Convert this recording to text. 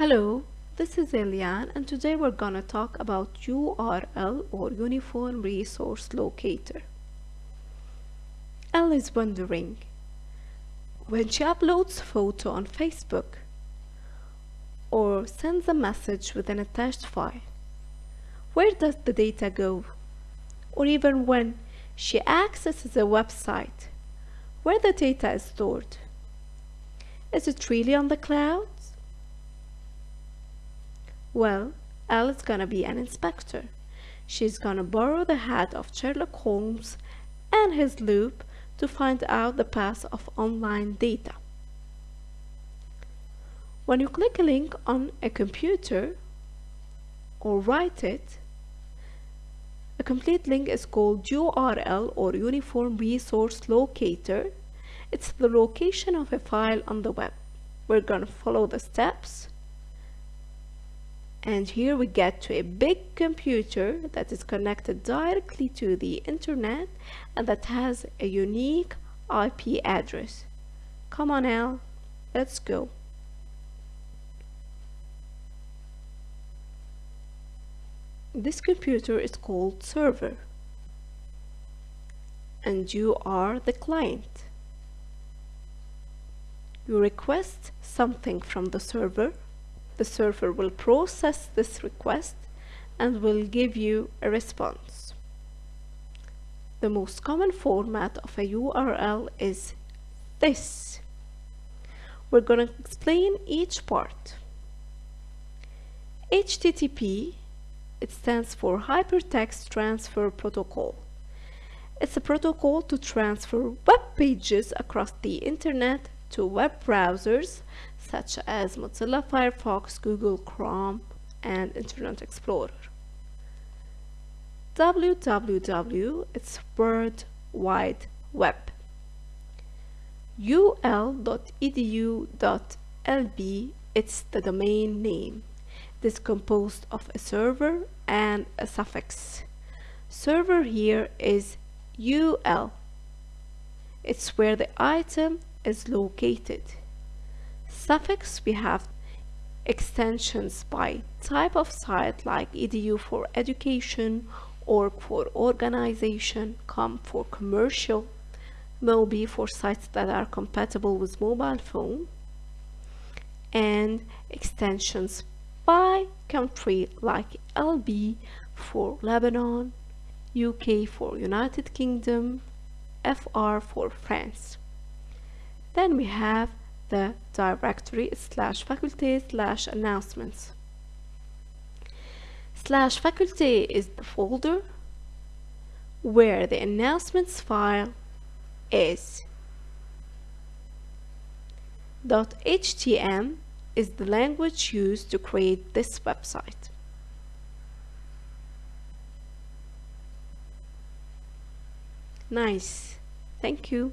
Hello, this is Eliane and today we're gonna talk about URL or Uniform Resource Locator. Elle is wondering, when she uploads a photo on Facebook or sends a message with an attached file, where does the data go? Or even when she accesses a website, where the data is stored? Is it really on the clouds? Well, Elle is gonna be an inspector. She's gonna borrow the hat of Sherlock Holmes and his loupe to find out the path of online data. When you click a link on a computer or write it, a complete link is called URL or Uniform Resource Locator. It's the location of a file on the web. We're going to follow the steps. And here we get to a big computer that is connected directly to the internet and that has a unique IP address. Come on Elle, let's go. This computer is called server and you are the client. You request something from the server. The server will process this request and will give you a response. The most common format of a URL is this. We're going to explain each part. HTTP it stands for Hypertext Transfer Protocol. It's a protocol to transfer web pages across the internet to web browsers such as Mozilla Firefox, Google Chrome, and Internet Explorer. www it's World Wide Web. ul.edu.lb it's the domain name. It is composed of a server and a suffix. Server here is UL. It's where the item is located. Suffix we have extensions by type of site like edu for education, org for organization, com for commercial, mobi for sites that are compatible with mobile phone, and extensions by country like LB for Lebanon, UK for United Kingdom, FR for France. Then we have the directory slash faculty slash announcements. Slash faculty is the folder where the announcements file is. Dot .htm is the language used to create this website. Nice. Thank you.